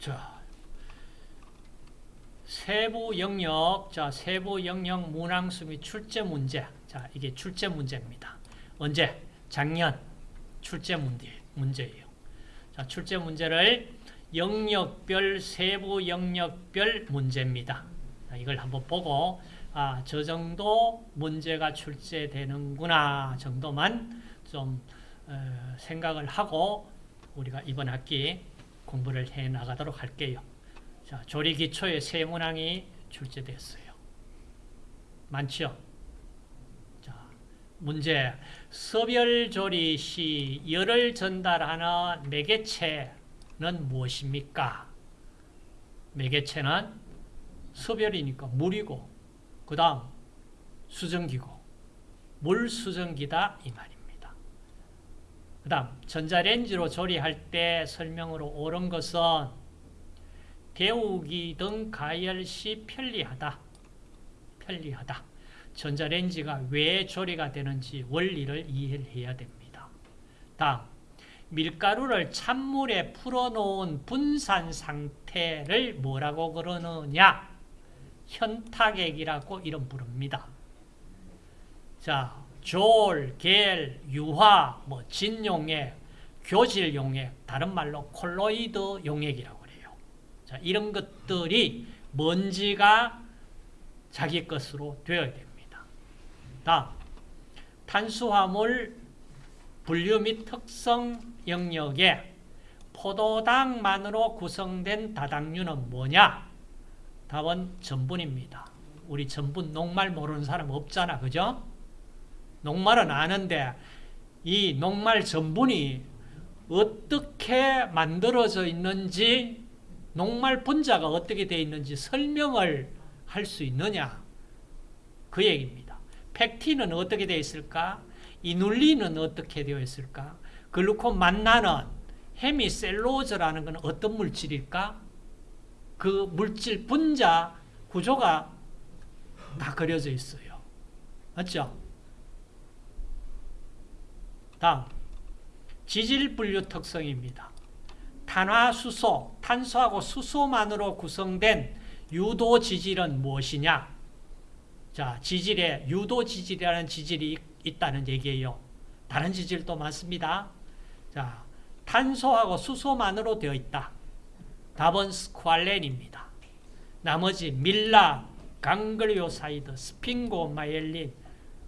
자, 세부 영역, 자, 세부 영역 문항수 및 출제 문제. 자, 이게 출제 문제입니다. 언제? 작년 출제 문제, 문제예요. 자, 출제 문제를 영역별, 세부 영역별 문제입니다. 자, 이걸 한번 보고, 아, 저 정도 문제가 출제되는구나 정도만 좀 어, 생각을 하고 우리가 이번 학기 공부를 해 나가도록 할게요. 자, 조리 기초의 세 문항이 출제됐어요. 많죠? 자, 문제. 서별조리 시 열을 전달하는 매개체는 무엇입니까? 매개체는 서별이니까 물이고, 그 다음 수증기고, 물수증기다 이 말입니다. 그 다음 전자레인지로 조리할 때 설명으로 옳은 것은 데우기 등 가열 시 편리하다. 편리하다. 전자레인지가 왜 조리가 되는지 원리를 이해해야 됩니다. 다음, 밀가루를 찬물에 풀어놓은 분산 상태를 뭐라고 그러느냐? 현탁액이라고 이름 부릅니다. 자, 졸, 겔, 유화, 뭐 진용액, 교질용액, 다른 말로 콜로이드 용액이라고 그래요. 자, 이런 것들이 먼지가 자기 것으로 되어야 됩니다. 다음, 탄수화물 분류 및 특성 영역에 포도당만으로 구성된 다당류는 뭐냐? 답은 전분입니다. 우리 전분 녹말 모르는 사람 없잖아. 그죠? 녹말은 아는데 이 녹말 전분이 어떻게 만들어져 있는지 녹말 분자가 어떻게 되어 있는지 설명을 할 수 있느냐 그 얘기입니다. 팩틴은 어떻게 되어 있을까? 이눌린은 어떻게 되어 있을까? 글루콘 만나는 헤미셀로즈라는 것은 어떤 물질일까? 그 물질 분자 구조가 다 그려져 있어요. 맞죠? 다음 지질 분류 특성입니다. 탄화수소, 탄소하고 수소만으로 구성된 유도 지질은 무엇이냐? 자, 지질에 유도 지질이라는 지질이 있다는 얘기예요. 다른 지질도 많습니다. 자, 탄소하고 수소만으로 되어 있다. 답은 스쿠알렌입니다. 나머지 밀랍, ganglioside, sphingomyelin,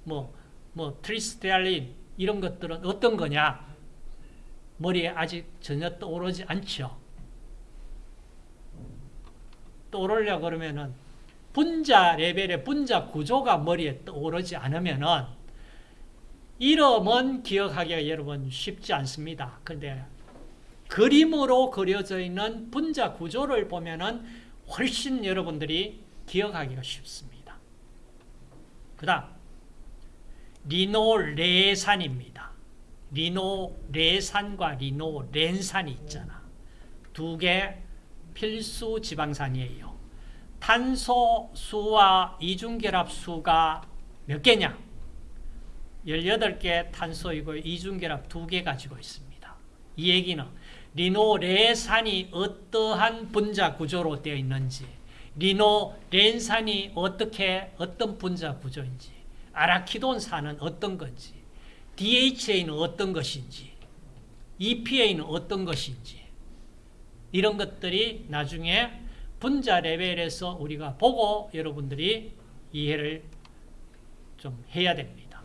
뭐, 뭐 tristearin 이런 것들은 어떤 거냐? 머리에 아직 전혀 떠오르지 않죠. 떠오르려 그러면은 분자 레벨의 분자 구조가 머리에 떠오르지 않으면은 이름은 기억하기가 여러분 쉽지 않습니다. 근데 그림으로 그려져 있는 분자 구조를 보면은 훨씬 여러분들이 기억하기가 쉽습니다. 그 다음 리노레산입니다. 리노레산과 리노렌산이 있잖아. 두 개 필수 지방산이에요. 탄소수와 이중결합수가 몇 개냐? 18개 탄소이고 이중결합 2개 가지고 있습니다. 이 얘기는 리노레산이 어떠한 분자 구조로 되어 있는지 리노렌산이 어떻게 어떤 분자 구조인지 아라키돈산은 어떤 건지 DHA는 어떤 것인지 EPA는 어떤 것인지 이런 것들이 나중에 분자 레벨에서 우리가 보고 여러분들이 이해를 좀 해야 됩니다.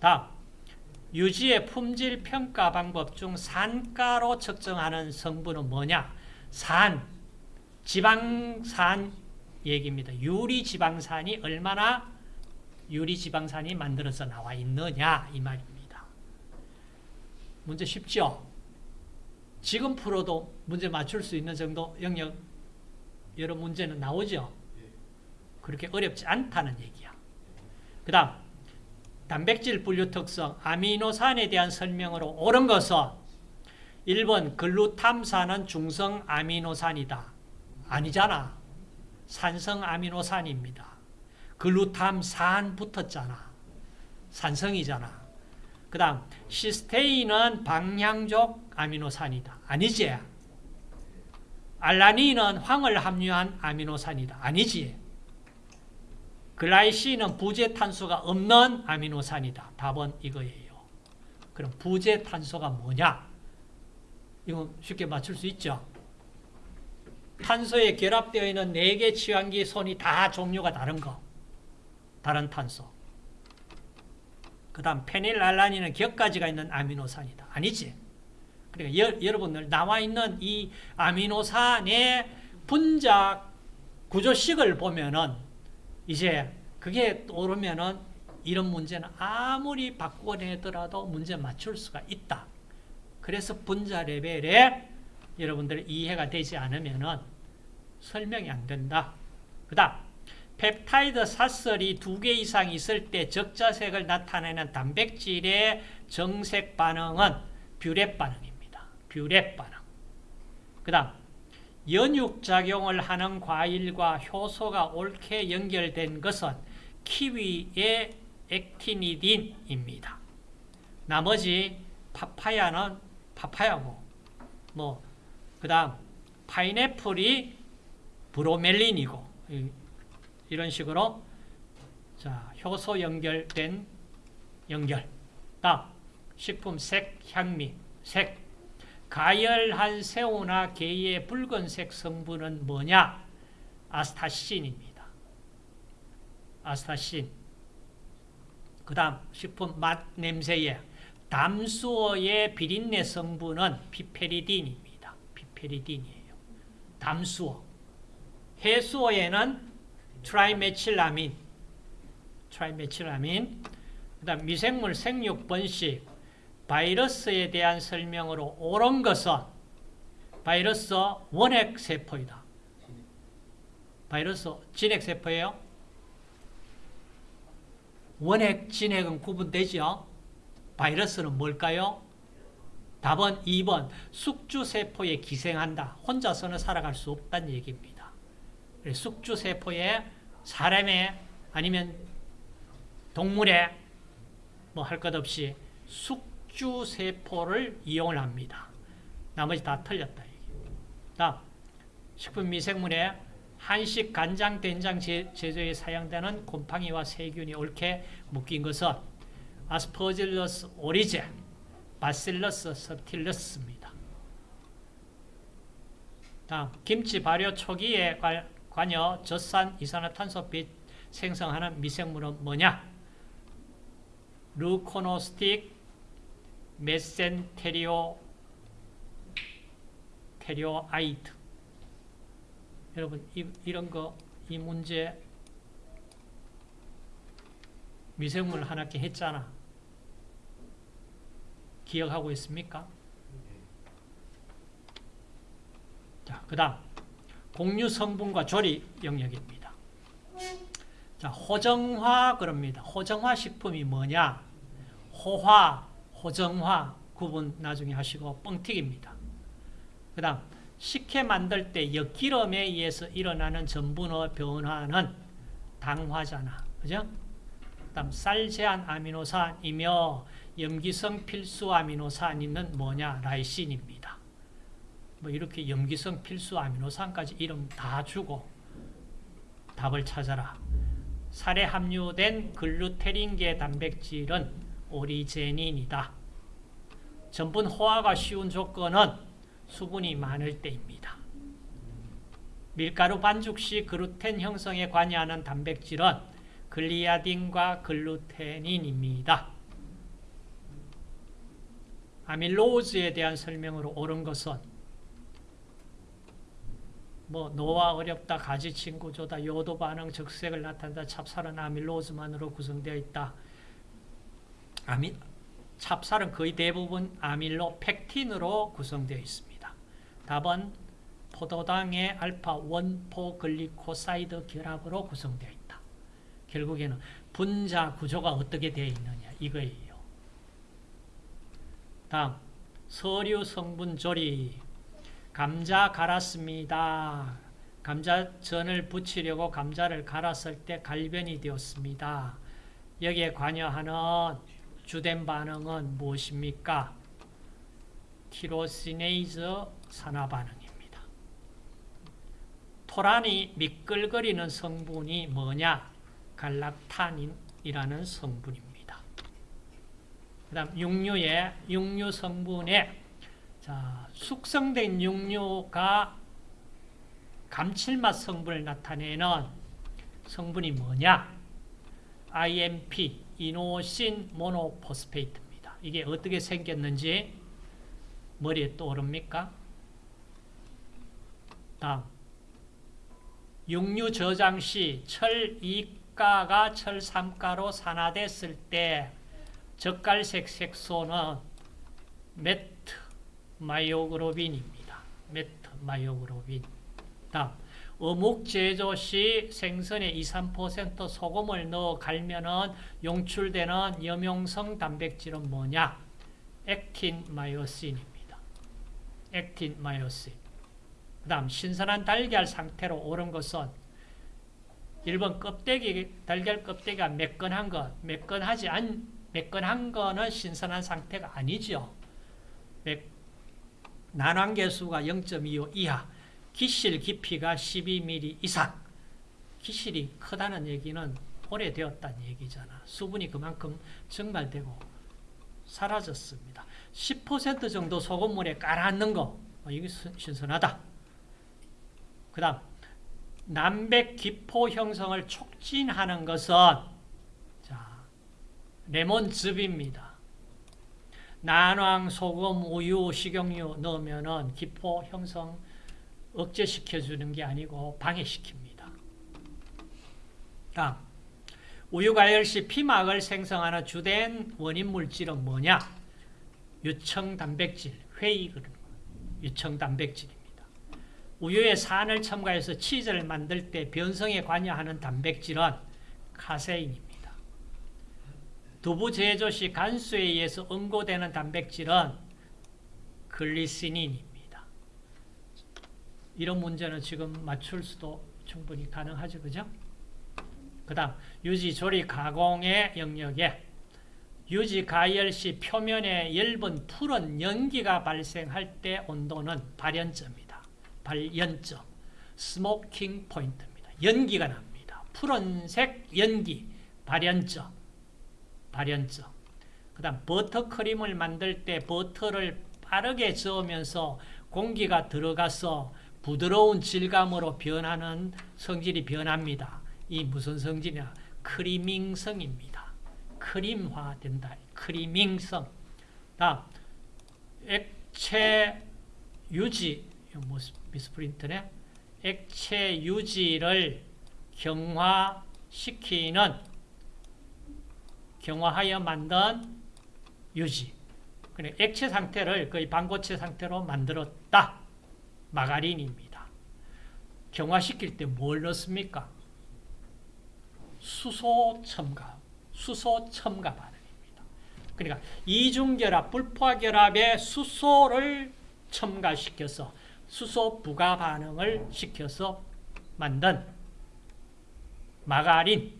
다음 유지의 품질 평가 방법 중 산가로 측정하는 성분은 뭐냐? 산, 지방산 얘기입니다. 유리 지방산이 얼마나 유리지방산이 만들어서 나와 있느냐 이 말입니다. 문제 쉽죠? 지금 풀어도 문제 맞출 수 있는 정도 영역 여러 문제는 나오죠? 그렇게 어렵지 않다는 얘기야. 그 다음 단백질 분류 특성, 아미노산에 대한 설명으로 옳은 것은 1번 글루탐산은 중성 아미노산이다. 아니잖아. 산성 아미노산입니다. 글루탐산 붙었잖아. 산성이잖아. 그 다음 시스테인은 방향족 아미노산이다. 아니지? 알라닌은 황을 함유한 아미노산이다. 아니지. 글라이신은 부재 탄소가 없는 아미노산이다. 답은 이거예요. 그럼 부재 탄소가 뭐냐? 이거 쉽게 맞출 수 있죠? 탄소에 결합되어 있는 4개 치환기 손이 다 종류가 다른 거. 다른 탄소. 그 다음 페닐알라닌은 격가지가 있는 아미노산이다. 아니지? 그러니까 여, 여러분들 나와 있는 이 아미노산의 분자 구조식을 보면은 이제 그게 오르면은 이런 문제는 아무리 바꿔내더라도 문제 맞출 수가 있다. 그래서 분자 레벨에 여러분들 이해가 되지 않으면은 설명이 안 된다. 그 다음 펩타이드 사슬이 두 개 이상 있을 때 적자색을 나타내는 단백질의 정색 반응은 뷰렛 반응입니다. 뷰렛 반응. 그 다음 연육작용을 하는 과일과 효소가 옳게 연결된 것은 키위의 actinidin입니다. 나머지 파파야는 파파야고 뭐 그 다음 파인애플이 브로멜린이고 이런 식으로 자 효소 연결된 연결 다음 식품 색 향미 색 가열한 새우나 게의 붉은색 성분은 뭐냐 아스타신입니다 아스타신 그 다음 식품 맛 냄새에 담수어의 비린내 성분은 피페리딘입니다. 피페리딘이에요. 담수어. 해수어에는 트라이메틸아민, 트라이메틸아민. 그다음 미생물 생육 번식, 바이러스에 대한 설명으로 옳은 것은 바이러스 원핵 세포이다. 바이러스 진핵 세포예요. 원핵, 진핵은 구분되죠. 바이러스는 뭘까요? 답은 2번 숙주세포에 기생한다. 혼자서는 살아갈 수 없다는 얘기입니다. 숙주세포에 사람의 아니면 동물의 뭐할 것 없이 숙주세포를 이용을 합니다. 나머지 다 틀렸다. 다음 식품미생물에 한식, 간장, 된장 제조에 사용되는 곰팡이와 세균이 옳게 묶인 것은 아스퍼질러스 오리제, 바실러스 서틸러스입니다. 다음 김치 발효 초기에 관여 젖산 이산화탄소빛 생성하는 미생물은 뭐냐? 루코노스틱 메센테리오 테리오아이트 여러분 이, 이런 거 이 문제 미생물 한 학기 했잖아. 기억하고 있습니까? 자, 그 다음 공유 성분과 조리 영역입니다. 자, 호정화 그럽니다. 호정화 식품이 뭐냐? 호화, 호정화 구분 나중에 하시고 뻥튀기입니다. 그 다음 식혜 만들 때 엿기름에 의해서 일어나는 전분의 변화는 당화잖아. 그죠? 다음 쌀 제한 아미노산이며 염기성 필수 아미노산은 뭐냐? 라이신입니다. 뭐 이렇게 염기성 필수 아미노산까지 이름 다 주고 답을 찾아라. 살에 함유된 글루테린계 단백질은 오리제닌이다. 전분 호화가 쉬운 조건은 수분이 많을 때입니다. 밀가루 반죽 시 글루텐 형성에 관여하는 단백질은 글리아딘과 글루테닌입니다. 아밀로즈에 대한 설명으로 옳은 것은 뭐 노화 어렵다, 가지 친 구조다, 요오드 반응 적색을 나타낸다, 찹쌀은 아밀로스만으로 구성되어 있다. 아미, 찹쌀은 거의 대부분 아밀로펙틴으로 구성되어 있습니다. 답은 포도당의 알파 one four 글리코사이드 결합으로 구성되어 있다. 결국에는 분자 구조가 어떻게 되어 있느냐 이거예요. 다음 서류 성분 조리 감자 갈았습니다. 감자전을 부치려고 감자를 갈았을 때 갈변이 되었습니다. 여기에 관여하는 주된 반응은 무엇입니까? 티로시네이즈 산화 반응입니다. 토란이 미끌거리는 성분이 뭐냐? 갈락탄인이라는 성분입니다. 그 다음 육류의 육류 성분에 자, 숙성된 육류가 감칠맛 성분을 나타내는 성분이 뭐냐? IMP, 이노신 모노포스페이트입니다. 이게 어떻게 생겼는지 머리에 떠오릅니까? 다음 육류 저장 시 철 2가가 철 3가로 산화됐을 때 적갈색 색소는 metmyoglobin입니다. metmyoglobin. 다음 어묵 제조 시 생선에 2, 3% 소금을 넣어 갈면은 용출되는 염용성 단백질은 뭐냐? 액틴 마이오신입니다. 액틴 마이오신. 그 다음 신선한 달걀 상태로 옳은 것은 1번 껍데기, 달걀 껍데기가 매끈한 것, 매끈하지 않, 매끈한 거는 신선한 상태가 아니죠. 난황계수가 0.25 이하, 기실 깊이가 12mm 이상. 기실이 크다는 얘기는 오래되었다는 얘기잖아. 수분이 그만큼 증발되고 사라졌습니다. 10% 정도 소금물에 깔아앉는 거, 어, 이게 신선하다. 그 다음, 남백 기포 형성을 촉진하는 것은 자, 레몬즙입니다. 난황, 소금, 우유, 식용유 넣으면 기포 형성 억제시켜주는 게 아니고 방해시킵니다. 다음, 우유가열 시 피막을 생성하는 주된 원인 물질은 뭐냐? 유청단백질, 회의 유청단백질입니다. 우유에 산을 첨가해서 치즈를 만들 때 변성에 관여하는 단백질은 카세인입니다. 두부 제조 시 간수에 의해서 응고되는 단백질은 글리시닌입니다. 이런 문제는 지금 맞출 수도 충분히 가능하죠. 그죠? 그 다음 유지 조리 가공의 영역에 유지 가열 시 표면에 엷은 푸른 연기가 발생할 때 온도는 발연점입니다. 발연점, smoking point입니다. 연기가 납니다. 푸른색 연기, 발연점, 발연점. 그 다음 버터크림을 만들 때 버터를 빠르게 저으면서 공기가 들어가서 부드러운 질감으로 변하는 성질이 변합니다. 이 무슨 성질이냐? 크리밍성입니다. 크림화된다. 크리밍성. 다음 액체 유지 미스프린트네. 액체 유지를 경화시키는 경화하여 만든 유지. 그래 액체 상태를 거의 반고체 상태로 만들었다. 마가린입니다. 경화시킬 때 뭘 넣습니까? 수소 첨가, 수소 첨가 반응입니다. 그러니까 이중결합, 불포화결합에 수소를 첨가시켜서 수소 부가 반응을 시켜서 만든 마가린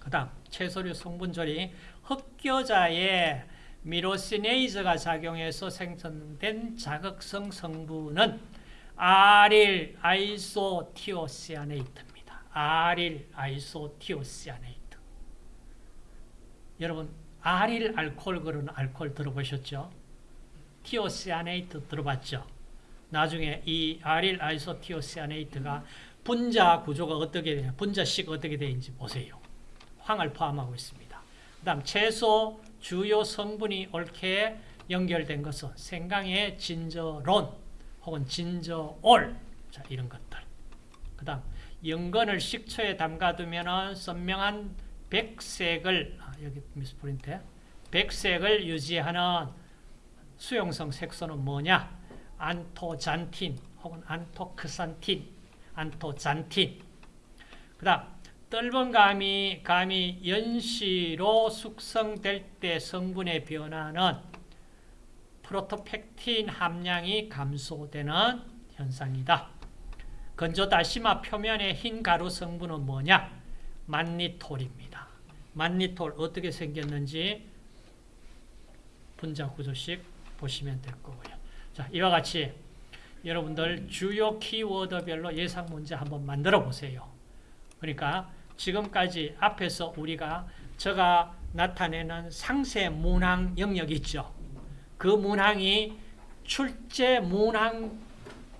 그 다음 채소류 성분조리 흑겨자에 myrosinase가 작용해서 생성된 자극성 성분은 allyl isothiocyanate allyl isothiocyanate. 여러분 allyl 알코올 그런 알코올 들어보셨죠? thiocyanate 들어봤죠? 나중에 이 allyl isothiocyanate가 분자 구조가 어떻게 되냐, 분자식 어떻게 되는지 보세요. 황을 포함하고 있습니다. 그 다음 채소 주요 성분이 옳게 연결된 것은 생강의 진저론 혹은 진저올 자 이런 것들. 그 다음 연근을 식초에 담가두면 선명한 백색을 아, 여기 미스프린트 백색을 유지하는 수용성 색소는 뭐냐? 안토잔틴 혹은 안토크산틴, 안토잔틴. 그 다음 떫은 감이 감이 연시로 숙성될 때 성분의 변화는 프로토펙틴 함량이 감소되는 현상이다. 건조 다시마 표면의 흰 가루 성분은 뭐냐? 만니톨입니다. 만니톨 어떻게 생겼는지 분자 구조식 보시면 될 거고요. 자, 이와 같이 여러분들 주요 키워드별로 예상 문제 한번 만들어 보세요. 그러니까 지금까지 앞에서 우리가 제가 나타내는 상세 문항 영역 있죠. 그 문항이 출제 문항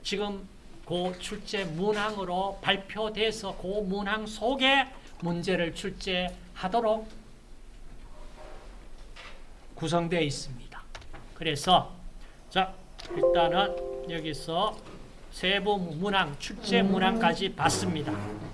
지금 그 출제 문항으로 발표돼서 그 문항 속에 문제를 출제하도록 구성되어 있습니다. 그래서 자 일단은 여기서 세부 문항 출제 문항까지 봤습니다.